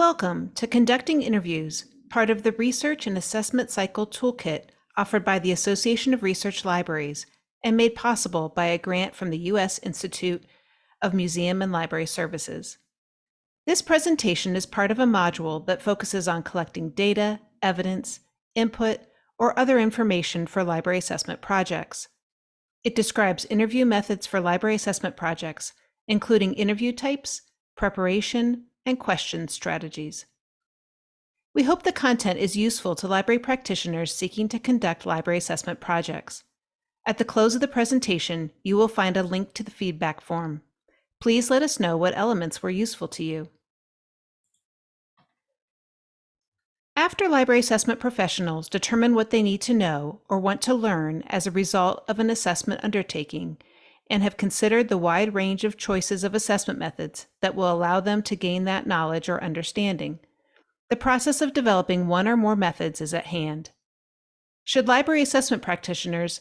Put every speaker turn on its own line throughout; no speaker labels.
Welcome to Conducting Interviews, part of the Research and Assessment Cycle Toolkit offered by the Association of Research Libraries and made possible by a grant from the U.S. Institute of Museum and Library Services. This presentation is part of a module that focuses on collecting data, evidence, input, or other information for library assessment projects. It describes interview methods for library assessment projects, including interview types, preparation, and question strategies. We hope the content is useful to library practitioners seeking to conduct library assessment projects. At the close of the presentation, you will find a link to the feedback form. Please let us know what elements were useful to you. After library assessment professionals determine what they need to know or want to learn as a result of an assessment undertaking, and have considered the wide range of choices of assessment methods that will allow them to gain that knowledge or understanding. The process of developing one or more methods is at hand. Should library assessment practitioners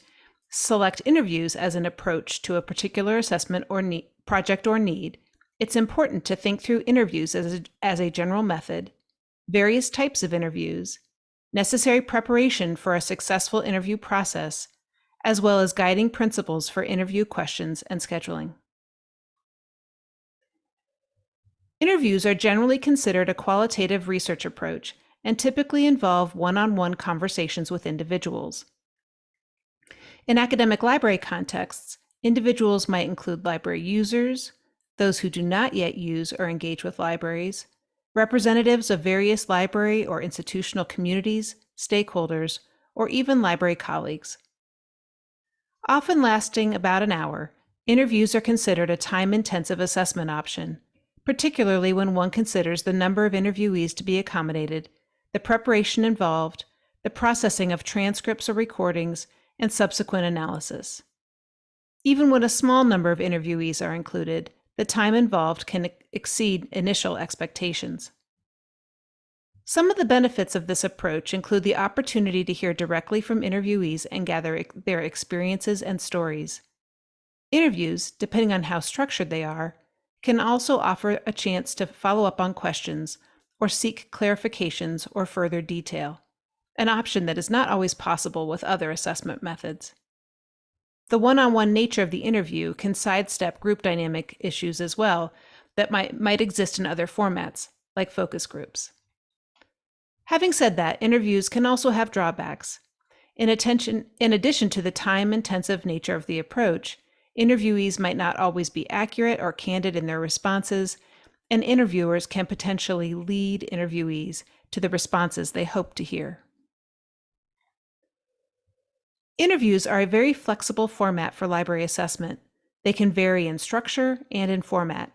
select interviews as an approach to a particular assessment or project or need, it's important to think through interviews as a, as a general method, various types of interviews, necessary preparation for a successful interview process, as well as guiding principles for interview questions and scheduling. Interviews are generally considered a qualitative research approach and typically involve one-on-one -on -one conversations with individuals. In academic library contexts, individuals might include library users, those who do not yet use or engage with libraries, representatives of various library or institutional communities, stakeholders, or even library colleagues. Often lasting about an hour, interviews are considered a time-intensive assessment option, particularly when one considers the number of interviewees to be accommodated, the preparation involved, the processing of transcripts or recordings, and subsequent analysis. Even when a small number of interviewees are included, the time involved can exceed initial expectations. Some of the benefits of this approach include the opportunity to hear directly from interviewees and gather their experiences and stories. Interviews, depending on how structured they are, can also offer a chance to follow up on questions or seek clarifications or further detail, an option that is not always possible with other assessment methods. The one-on-one -on -one nature of the interview can sidestep group dynamic issues as well that might, might exist in other formats, like focus groups. Having said that, interviews can also have drawbacks. In, attention, in addition to the time-intensive nature of the approach, interviewees might not always be accurate or candid in their responses, and interviewers can potentially lead interviewees to the responses they hope to hear. Interviews are a very flexible format for library assessment. They can vary in structure and in format.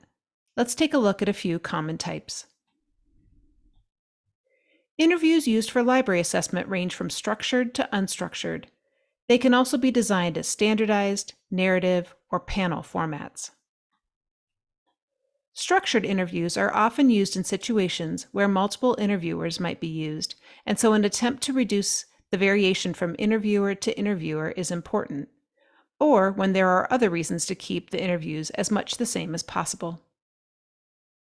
Let's take a look at a few common types. Interviews used for library assessment range from structured to unstructured. They can also be designed as standardized, narrative, or panel formats. Structured interviews are often used in situations where multiple interviewers might be used, and so an attempt to reduce the variation from interviewer to interviewer is important, or when there are other reasons to keep the interviews as much the same as possible.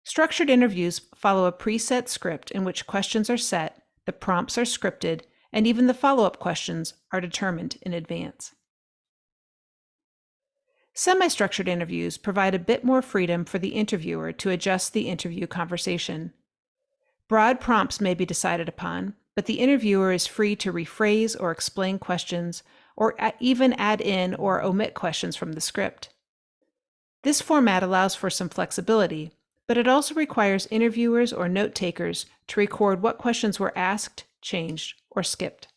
Structured interviews follow a preset script in which questions are set, the prompts are scripted, and even the follow-up questions are determined in advance. Semi-structured interviews provide a bit more freedom for the interviewer to adjust the interview conversation. Broad prompts may be decided upon, but the interviewer is free to rephrase or explain questions, or even add in or omit questions from the script. This format allows for some flexibility, but it also requires interviewers or note takers to record what questions were asked, changed, or skipped.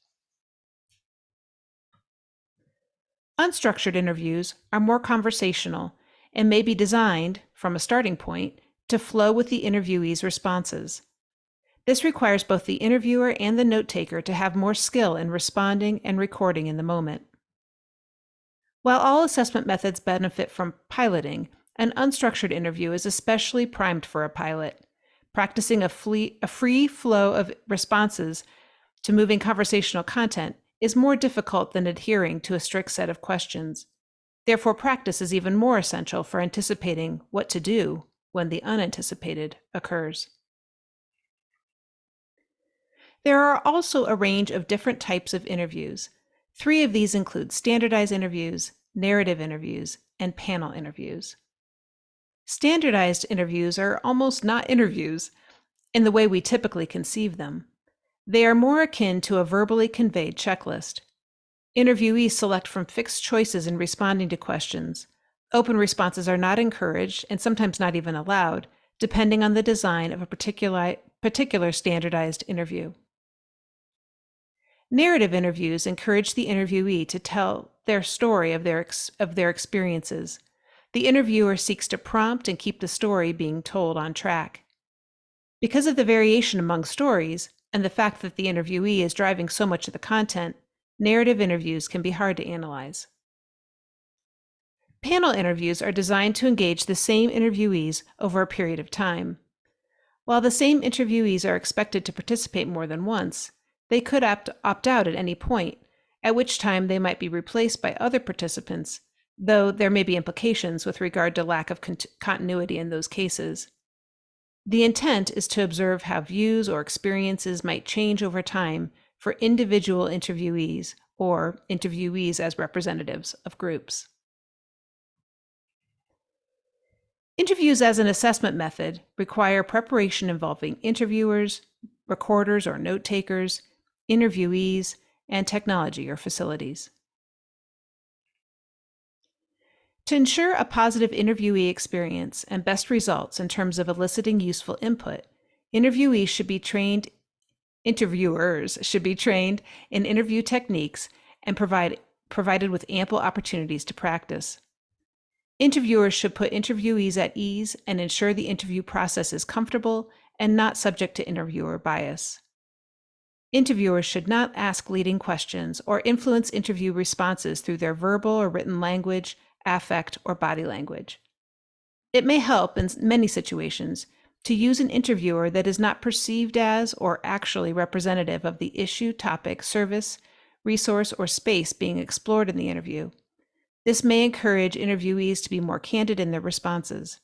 Unstructured interviews are more conversational and may be designed, from a starting point, to flow with the interviewee's responses. This requires both the interviewer and the note taker to have more skill in responding and recording in the moment. While all assessment methods benefit from piloting, an unstructured interview is especially primed for a pilot. Practicing a, a free flow of responses to moving conversational content is more difficult than adhering to a strict set of questions. Therefore, practice is even more essential for anticipating what to do when the unanticipated occurs. There are also a range of different types of interviews. Three of these include standardized interviews, narrative interviews, and panel interviews. Standardized interviews are almost not interviews in the way we typically conceive them. They are more akin to a verbally conveyed checklist. Interviewees select from fixed choices in responding to questions. Open responses are not encouraged and sometimes not even allowed, depending on the design of a particular, particular standardized interview. Narrative interviews encourage the interviewee to tell their story of their, of their experiences. The interviewer seeks to prompt and keep the story being told on track. Because of the variation among stories and the fact that the interviewee is driving so much of the content, narrative interviews can be hard to analyze. Panel interviews are designed to engage the same interviewees over a period of time. While the same interviewees are expected to participate more than once, they could opt, out at any point, at which time they might be replaced by other participants, though there may be implications with regard to lack of con continuity in those cases. The intent is to observe how views or experiences might change over time for individual interviewees or interviewees as representatives of groups. Interviews as an assessment method require preparation involving interviewers, recorders or note takers, interviewees, and technology or facilities. To ensure a positive interviewee experience and best results in terms of eliciting useful input, interviewees should be trained, interviewers should be trained in interview techniques and provide, provided with ample opportunities to practice. Interviewers should put interviewees at ease and ensure the interview process is comfortable and not subject to interviewer bias. Interviewers should not ask leading questions or influence interview responses through their verbal or written language, affect, or body language. It may help in many situations to use an interviewer that is not perceived as or actually representative of the issue, topic, service, resource, or space being explored in the interview. This may encourage interviewees to be more candid in their responses.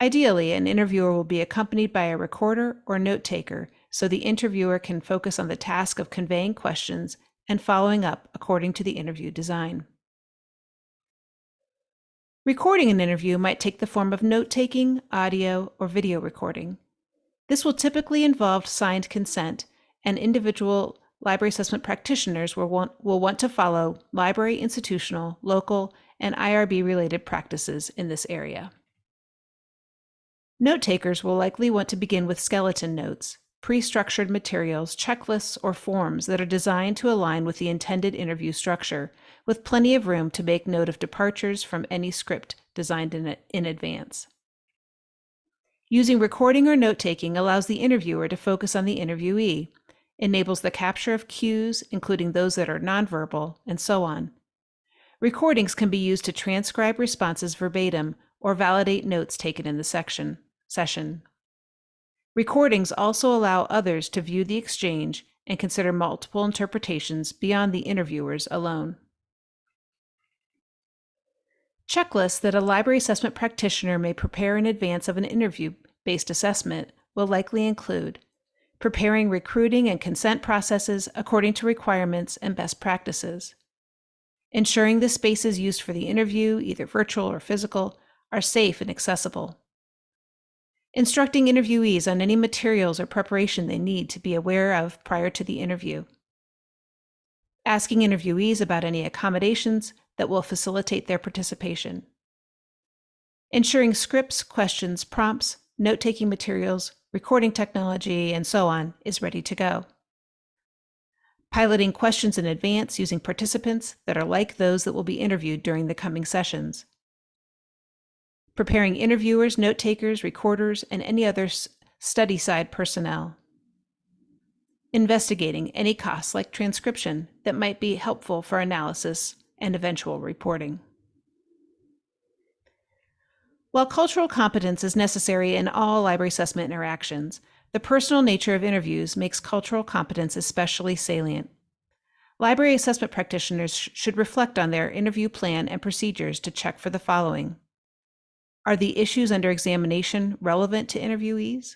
Ideally, an interviewer will be accompanied by a recorder or note taker so the interviewer can focus on the task of conveying questions and following up according to the interview design. Recording an interview might take the form of note taking, audio, or video recording. This will typically involve signed consent, and individual library assessment practitioners will want, will want to follow library, institutional, local, and IRB related practices in this area. Note takers will likely want to begin with skeleton notes, pre-structured materials, checklists, or forms that are designed to align with the intended interview structure, with plenty of room to make note of departures from any script designed in, in advance. Using recording or note-taking allows the interviewer to focus on the interviewee, enables the capture of cues, including those that are nonverbal, and so on. Recordings can be used to transcribe responses verbatim or validate notes taken in the section, session. Recordings also allow others to view the exchange and consider multiple interpretations beyond the interviewers alone. Checklists that a library assessment practitioner may prepare in advance of an interview-based assessment will likely include preparing recruiting and consent processes according to requirements and best practices, ensuring the spaces used for the interview, either virtual or physical, are safe and accessible, instructing interviewees on any materials or preparation they need to be aware of prior to the interview, asking interviewees about any accommodations that will facilitate their participation, ensuring scripts, questions, prompts, note-taking materials, recording technology, and so on is ready to go. Piloting questions in advance using participants that are like those that will be interviewed during the coming sessions preparing interviewers, note takers, recorders, and any other study side personnel. Investigating any costs like transcription that might be helpful for analysis and eventual reporting. While cultural competence is necessary in all library assessment interactions, the personal nature of interviews makes cultural competence especially salient. Library assessment practitioners should reflect on their interview plan and procedures to check for the following. Are the issues under examination relevant to interviewees?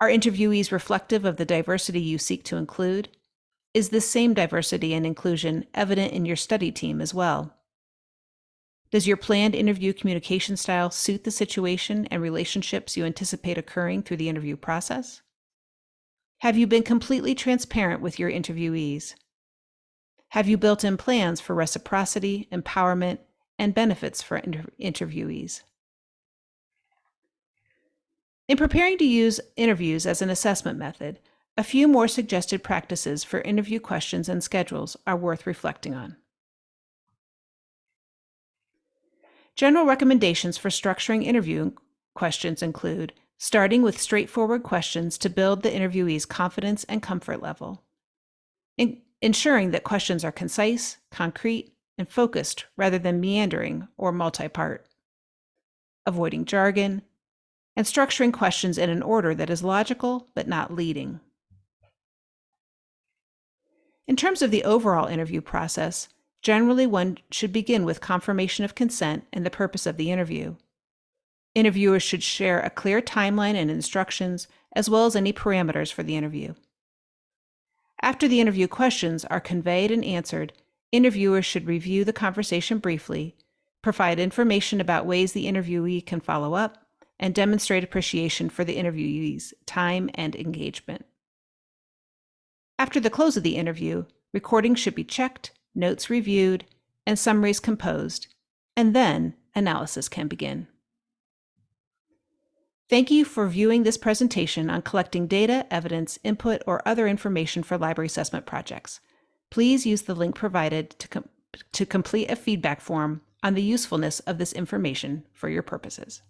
Are interviewees reflective of the diversity you seek to include? Is this same diversity and inclusion evident in your study team as well? Does your planned interview communication style suit the situation and relationships you anticipate occurring through the interview process? Have you been completely transparent with your interviewees? Have you built in plans for reciprocity, empowerment, and benefits for inter- interviewees? In preparing to use interviews as an assessment method, a few more suggested practices for interview questions and schedules are worth reflecting on. General recommendations for structuring interview questions include starting with straightforward questions to build the interviewee's confidence and comfort level, in- ensuring that questions are concise, concrete, and focused rather than meandering or multi part, avoiding jargon, and structuring questions in an order that is logical but not leading. In terms of the overall interview process, generally one should begin with confirmation of consent and the purpose of the interview. Interviewers should share a clear timeline and instructions, as well as any parameters for the interview. After the interview questions are conveyed and answered, interviewers should review the conversation briefly, provide information about ways the interviewee can follow up, and demonstrate appreciation for the interviewee's time and engagement. After the close of the interview, recordings should be checked, notes reviewed, and summaries composed, and then analysis can begin. Thank you for viewing this presentation on collecting data, evidence, input, or other information for library assessment projects. Please use the link provided to, com to complete a feedback form on the usefulness of this information for your purposes.